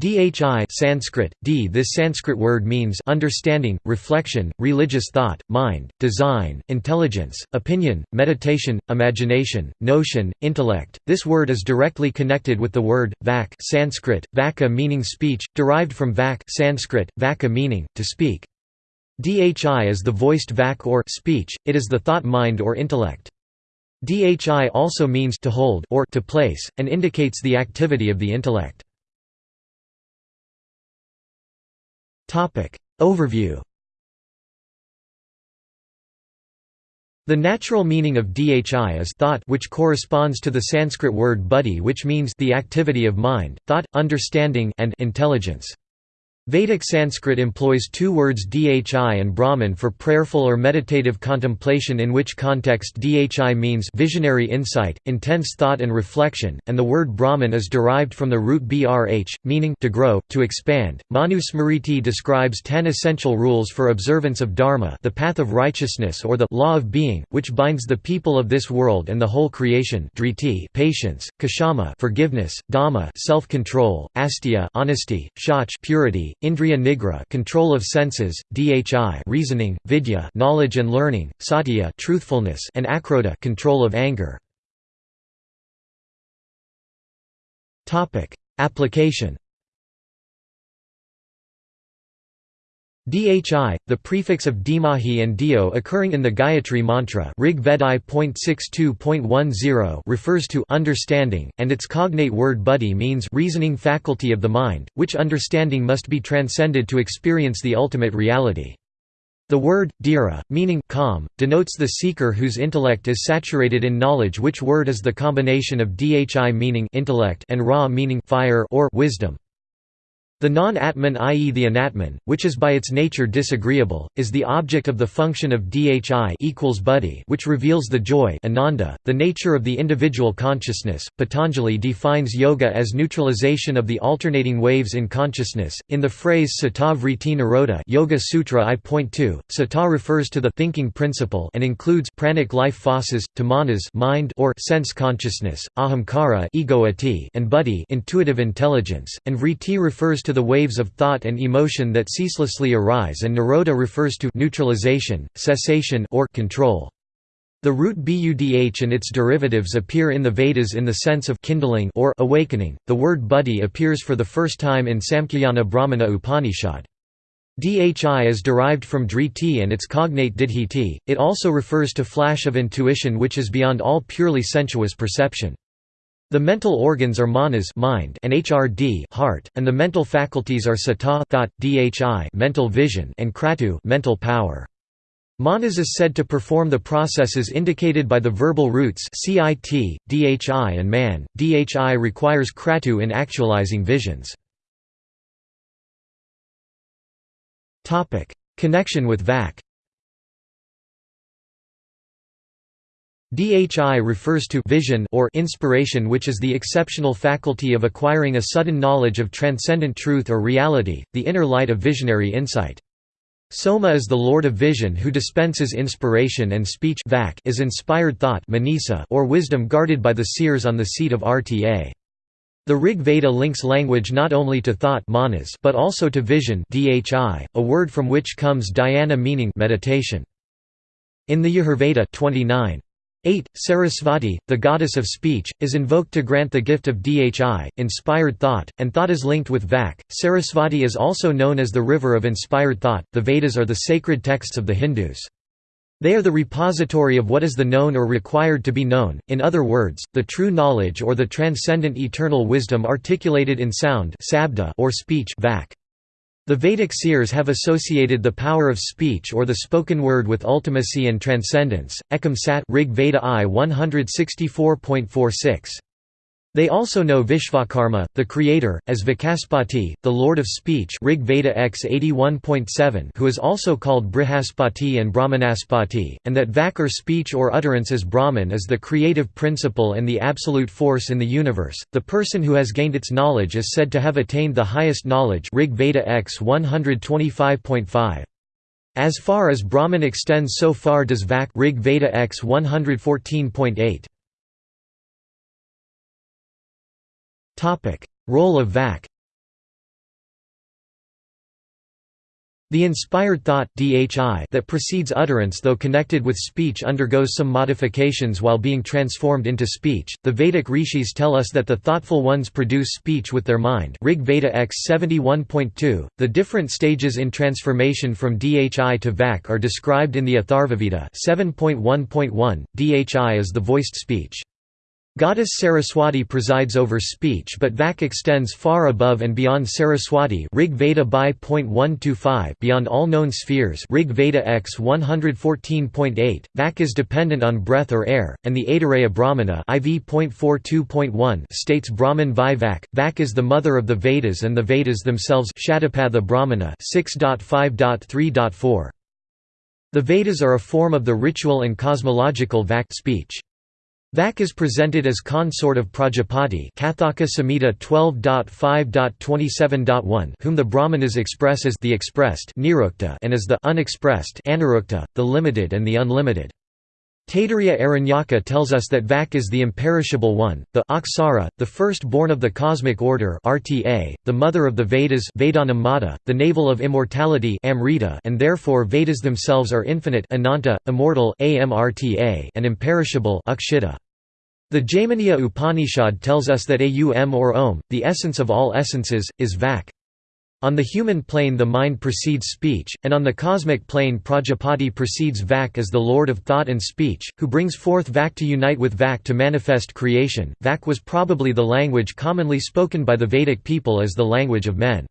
Dhi Sanskrit, d This Sanskrit word means understanding, reflection, religious thought, mind, design, intelligence, opinion, meditation, imagination, notion, intellect. This word is directly connected with the word vak Sanskrit, vaka meaning speech, derived from vak Sanskrit, vaka meaning to speak. Dhi is the voiced vak or speech, it is the thought mind or intellect. Dhi also means to hold or to place, and indicates the activity of the intellect. Overview The natural meaning of dhi is thought which corresponds to the Sanskrit word buddhi which means the activity of mind, thought, understanding and intelligence. Vedic Sanskrit employs two words dhi and brahman for prayerful or meditative contemplation in which context dhi means visionary insight, intense thought and reflection, and the word brahman is derived from the root brh, meaning to grow, to expand. Manu Smriti describes ten essential rules for observance of dharma the path of righteousness or the law of being, which binds the people of this world and the whole creation driti patience, kshama forgiveness, dhamma self-control, astya honesty, shach purity, Indriya nigra control of senses, dhi reasoning, vidya knowledge and learning, satya truthfulness and akrodha control of anger. Topic: Application Dhi, the prefix of Dhimahi and Dio occurring in the Gayatri mantra Rig refers to understanding, and its cognate word buddhi means reasoning faculty of the mind, which understanding must be transcended to experience the ultimate reality. The word, dhira, meaning calm, denotes the seeker whose intellect is saturated in knowledge which word is the combination of dhi meaning intellect and ra meaning fire or wisdom. The non-atman i.e. the anatman, which is by its nature disagreeable, is the object of the function of dhi equals buddhi which reveals the joy ananda, the nature of the individual consciousness. Patanjali defines yoga as neutralization of the alternating waves in consciousness. In the phrase sata vritti nirodha Yoga Sutra I.2, sata refers to the thinking principle and includes pranic life forces, tamanas mind or sense consciousness, ahamkara ego and buddhi intuitive intelligence, and vritti refers to to the waves of thought and emotion that ceaselessly arise and nirodha refers to neutralization, cessation or control. The root budh and its derivatives appear in the Vedas in the sense of kindling or awakening. The word buddhi appears for the first time in Samkhya Brahmana Upanishad. Dhi is derived from driti and its cognate didhiti. It also refers to flash of intuition which is beyond all purely sensuous perception. The mental organs are manas mind and hrd heart, and the mental faculties are sata thought, dhi mental vision and kratu mental power. Manas is said to perform the processes indicated by the verbal roots cit, dhi and man. Dhi requires kratu in actualizing visions. Connection with vak Dhi refers to vision or inspiration which is the exceptional faculty of acquiring a sudden knowledge of transcendent truth or reality, the inner light of visionary insight. Soma is the lord of vision who dispenses inspiration and speech is inspired thought or wisdom guarded by the seers on the seat of Rta. The Rig Veda links language not only to thought manas but also to vision dhi, a word from which comes dhyana meaning meditation. In the Yajurveda 29, 8. Sarasvati, the goddess of speech, is invoked to grant the gift of dhi, inspired thought, and thought is linked with vak. Sarasvati is also known as the river of inspired thought. The Vedas are the sacred texts of the Hindus. They are the repository of what is the known or required to be known, in other words, the true knowledge or the transcendent eternal wisdom articulated in sound or speech vak. The Vedic seers have associated the power of speech or the spoken word with ultimacy and transcendence. Ekam Sat Rig Veda I 164.46. They also know Vishvakarma, the creator, as Vachaspati, the lord of speech Rig Veda X 81.7 who is also called Brihaspati and Brahmanaspati, and that Vak or speech or utterance as Brahman is the creative principle and the absolute force in the universe. The person who has gained its knowledge is said to have attained the highest knowledge Rig Veda X 125.5. As far as Brahman extends so far does Vak Rig Veda X 114.8. Role of VAC The inspired thought DHI that precedes utterance though connected with speech undergoes some modifications while being transformed into speech. The Vedic rishis tell us that the thoughtful ones produce speech with their mind. Rig Veda X 71.2. The different stages in transformation from DHI to Vak are described in the Atharvaveda 7.1.1. DHI is the voiced speech. Goddess Saraswati presides over speech but Vak extends far above and beyond Saraswati Rig Veda beyond all known spheres Rig Veda X 114.8, Vak is dependent on breath or air, and the Aitareya Brahmana IV.42.1 states Brahman Vi Vak. Vak is the mother of the Vedas and the Vedas themselves Shatapatha Brahmana 6.5.3.4. The Vedas are a form of the ritual and cosmological Vak speech. Vak is presented as consort of Prajapati Kathaka Samhita 12.5.27.1 whom the Brahmanas express as the expressed and as the unexpressed the limited and the unlimited. Taittiriya Aranyaka tells us that Vak is the imperishable one, the Aksara, the first-born of the cosmic order RTA, the mother of the Vedas Vedanam Mata, the navel of immortality Amrita and therefore Vedas themselves are infinite Ananta, immortal Amrta and imperishable Akshita. The Jaiminiya Upanishad tells us that Aum or Om, the essence of all essences, is Vak. On the human plane the mind precedes speech, and on the cosmic plane Prajapati precedes Vak as the lord of thought and speech, who brings forth Vak to unite with Vak to manifest creation. Vak was probably the language commonly spoken by the Vedic people as the language of men.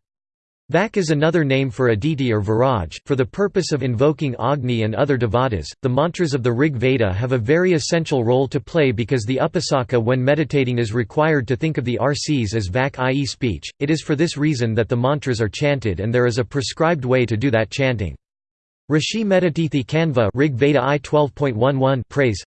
Vak is another name for Aditi or Viraj. For the purpose of invoking Agni and other devatas, the mantras of the Rig Veda have a very essential role to play because the upasaka when meditating is required to think of the RCs as Vak i.e. speech. It is for this reason that the mantras are chanted and there is a prescribed way to do that chanting. Rishi Medhatithi Kanva Rig Veda I 12.11 praise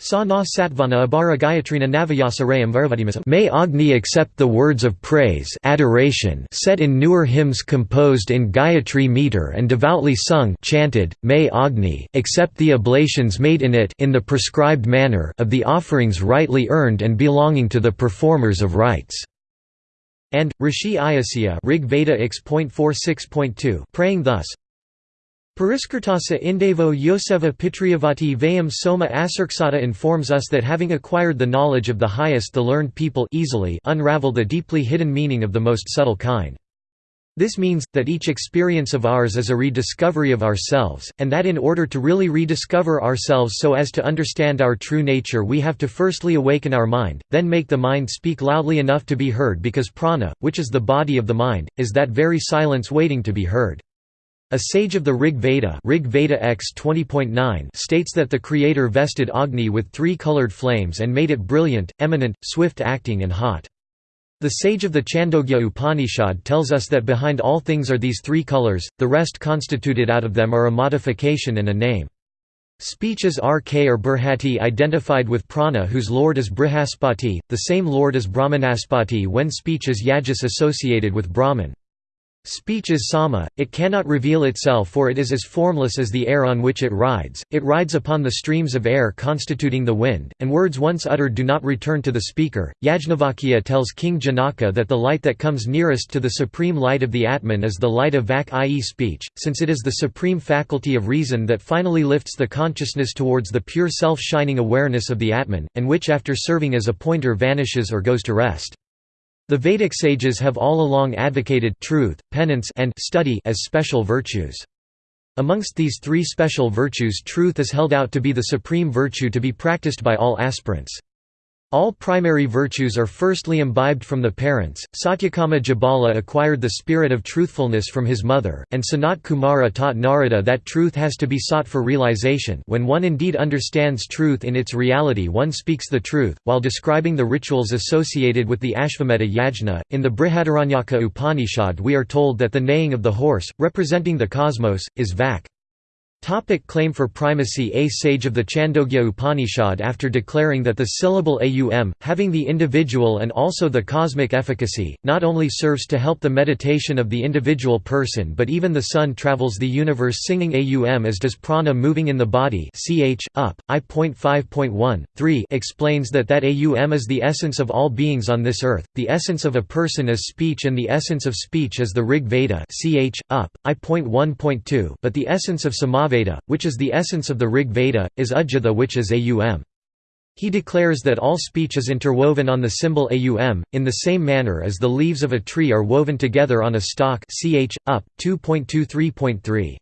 Sa na satvana abara gayatrina navayasarayam varvadimasam May Agni accept the words of praise adoration set in newer hymns composed in Gayatri meter and devoutly sung chanted, May Agni, accept the oblations made in it in the prescribed manner of the offerings rightly earned and belonging to the performers of rites." And, Rishi Ayasya Rig Veda praying thus, Pariskirtasa Indevo Yoseva Pitriyavati Vayam Soma Asarksata informs us that having acquired the knowledge of the highest the learned people easily unravel the deeply hidden meaning of the most subtle kind. This means, that each experience of ours is a rediscovery of ourselves, and that in order to really rediscover ourselves so as to understand our true nature we have to firstly awaken our mind, then make the mind speak loudly enough to be heard because prana, which is the body of the mind, is that very silence waiting to be heard. A sage of the Rig Veda, Rig Veda X 20.9 states that the Creator vested Agni with three colored flames and made it brilliant, eminent, swift-acting and hot. The sage of the Chandogya Upanishad tells us that behind all things are these three colors, the rest constituted out of them are a modification and a name. Speech is RK or Brihati identified with prana whose lord is Brihaspati, the same lord as Brahmanaspati when speech is Yajas associated with Brahman. Speech is sama, it cannot reveal itself for it is as formless as the air on which it rides, it rides upon the streams of air constituting the wind, and words once uttered do not return to the speaker. Yajnavalkya tells King Janaka that the light that comes nearest to the supreme light of the Atman is the light of Vak i.e. speech, since it is the supreme faculty of reason that finally lifts the consciousness towards the pure self-shining awareness of the Atman, and which after serving as a pointer vanishes or goes to rest. The Vedic sages have all along advocated truth, penance and study as special virtues. Amongst these three special virtues truth is held out to be the supreme virtue to be practiced by all aspirants. All primary virtues are firstly imbibed from the parents. Satyakama Jabala acquired the spirit of truthfulness from his mother, and Sanat Kumara taught Narada that truth has to be sought for realization. When one indeed understands truth in its reality, one speaks the truth. While describing the rituals associated with the Ashvamedha yajna, in the Brihadaranyaka Upanishad, we are told that the neighing of the horse, representing the cosmos, is vak. Topic claim for primacy A. Sage of the Chandogya Upanishad after declaring that the syllable aum, having the individual and also the cosmic efficacy, not only serves to help the meditation of the individual person but even the sun travels the universe singing aum as does prana moving in the body ch, up, I.5.1, 3 explains that that aum is the essence of all beings on this earth, the essence of a person is speech and the essence of speech is the Rig Veda ch, up, I.1.2 but the essence of Samaveda Veda, which is the essence of the Rig Veda, is Udgitha which is Aum. He declares that all speech is interwoven on the symbol Aum, in the same manner as the leaves of a tree are woven together on a stalk ch. up, 2.23.3.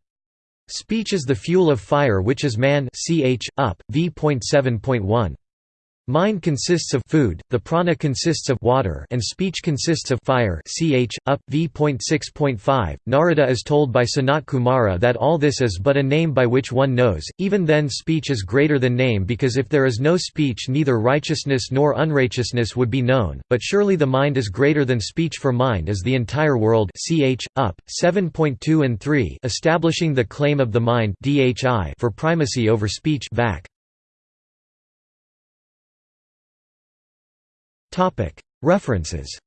Speech is the fuel of fire which is man ch. up, v.7.1. Mind consists of food, the prana consists of water and speech consists of fire ch, up, v.6.5. Narada is told by Sanat Kumara that all this is but a name by which one knows, even then speech is greater than name because if there is no speech neither righteousness nor unrighteousness would be known, but surely the mind is greater than speech for mind is the entire world ch, up, 7.2 and 3 establishing the claim of the mind for primacy over speech vac. References